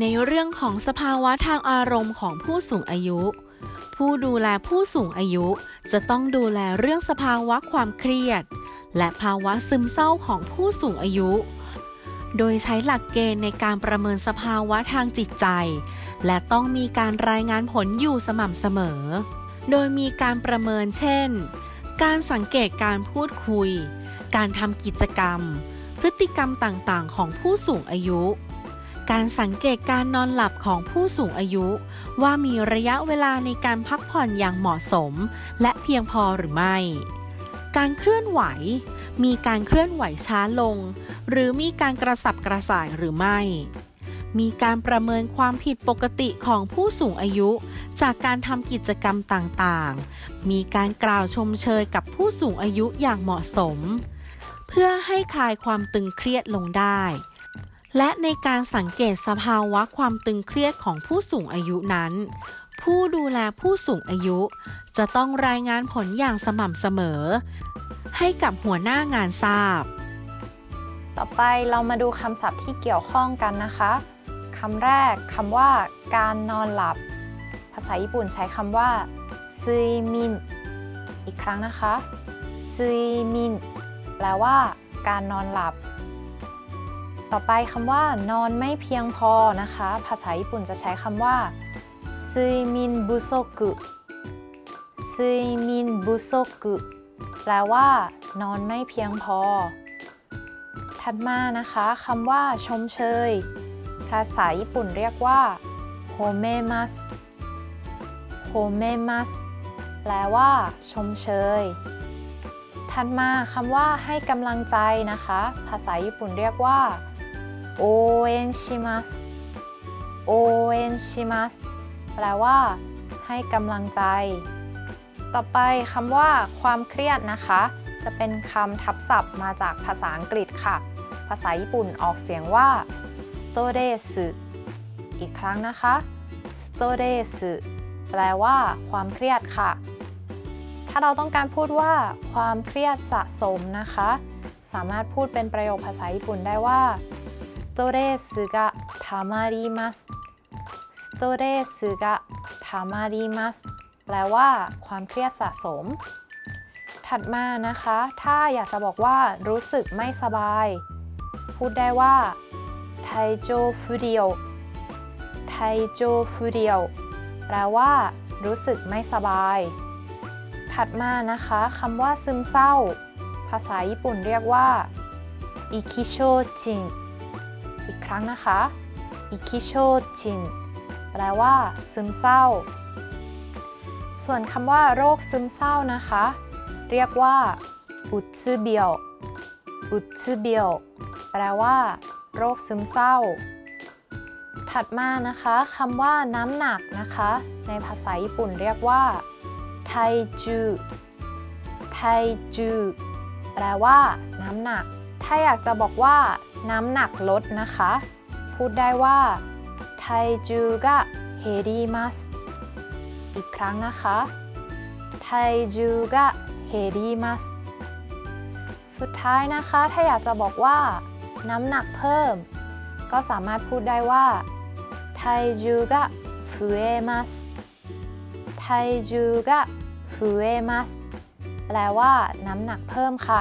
ในเรื่องของสภาวะทางอารมณ์ของผู้สูงอายุ ผู้ดูแลผู้สูงอายุจะต้องดูแลเรื่องสภาวะความเครียด และภาวะซึมเศร้าของผู้สูงอายุ โดยใช้หลักเกณฑ์ในการประเมินสภาวะทางจิตใจ และต้องมีการรายงานผลอยู่สม่ำเสมอ โดยมีการประเมินเช่น การสังเกตการพูดคุย การทำกิจกรรม พฤติกรรมต่างๆ ของผู้สูงอายุ การสังเกตการนอนหลับของผู้สูงอายุ ว่ามีระยะเวลาในการพักผ่อนอย่างเหมาะสม และเพียงพอหรือไม่ การเคลื่อนไหว มีการเคลื่อนไหวช้าลง หรือมีการกระสับกระส่ายหรือไม่ มีการประเมินความผิดปกติของผู้สูงอายุ จากการทำกิจกรรมต่างๆ มีการกล่าวชมเชยกับผู้สูงอายุอย่างเหมาะสม เพื่อให้คลายความตึงเครียดลงได้ และในการสังเกตสภาวะความตึงเครียดของผู้สูงอายุนั้น ผู้ดูแลผู้สูงอายุ จะต้องรายงานผลอย่างสม่ำเสมอ ให้กับหัวหน้างานทราบ ต่อไปเรามาดูคำศัพท์ที่เกี่ยวข้องกันนะคะคำแรกคำว่า การนอนหลับ ภาษาญี่ปุ่นใช้คำว่าซุยมินอีกครั้งนะคะซุยมินแปลว่า การนอนหลับ ต่อไปคำว่านอนไม่เพียงพอนะคะ ภาษาญี่ปุ่นจะใช้คำว่าซุยมินบุโซกุซุยมินบุโซกุแปลว่า นอนไม่เพียงพอ ถัดมานะคะคำว่า ชมเชย ภาษาญี่ปุ่นเรียกว่าโฮเมมัสโฮเมมัสแปลว่า ชมเชย ถัดมาคำว่าให้กำลังใจนะคะ ภาษาญี่ปุ่นเรียกว่า โอเอนชิมัสโอเอนชิมัสแปลว่า ให้กำลังใจ ต่อไปคำว่า ความเครียดนะคะ จะเป็นคำทับศัพท์มาจากภาษาอังกฤษค่ะ ภาษาญี่ปุ่นออกเสียงว่า stress อีกครั้งนะคะ stress แปลว่า ความเครียดค่ะ ถ้าเราต้องการพูดว่า ความเครียดสะสมนะคะ สามารถพูดเป็นประโยคภาษาญี่ปุ่นได้ว่า สโตเรสがたまりますสโตเรสがたまりますแปลว่า ความเครียดสะสม ถัดมานะคะ ถ้าอยากจะบอกว่ารู้สึกไม่สบาย พูดได้ว่าไทโจฟูเดียวไทโจฟูเดียวแปลว่า รู้สึกไม่สบาย ถัดมานะคะคำว่าซึมเศร้า ภาษาญี่ปุ่นเรียกว่าอิคิโชจิน อีกครั้งนะคะ อิคิโชจิน แปลว่า ซึมเศร้า ส่วนคำว่าโรคซึมเศร้านะคะ เรียกว่า อุตซึเบียว อุตซึเบียว แปลว่า โรคซึมเศร้า ถัดมานะคะคำว่าน้ำหนักนะคะ ในภาษาญี่ปุ่นเรียกว่า ไทจู ไทจู แปลว่า น้ำหนัก ถ้าอยากจะบอกว่าน้ำหนักลดนะคะ พูดได้ว่าไทจูกะเฮริมัสอีกครั้งนะคะไทจูกะเฮริมัสสุดท้ายนะคะ ถ้าอยากจะบอกว่า น้ำหนักเพิ่ม ก็สามารถพูดได้ว่าไทจูกะฟุเอมัสไทจูกะฟุเอมัสแปลว่า น้ำหนักเพิ่มค่ะ